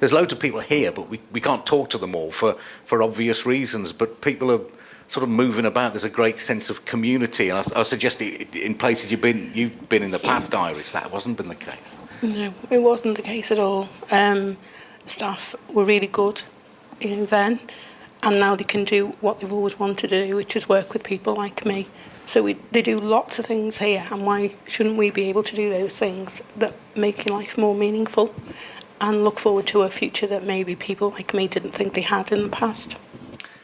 There's loads of people here, but we, we can't talk to them all for, for obvious reasons. But people are sort of moving about. There's a great sense of community. And I, I suggest in places you've been, you've been in the past, Iris, that wasn't been the case. No, it wasn't the case at all. Um, staff were really good you know, then. And now they can do what they've always wanted to do, which is work with people like me. So we, they do lots of things here, and why shouldn't we be able to do those things that make your life more meaningful? and look forward to a future that maybe people like me didn't think they had in the past.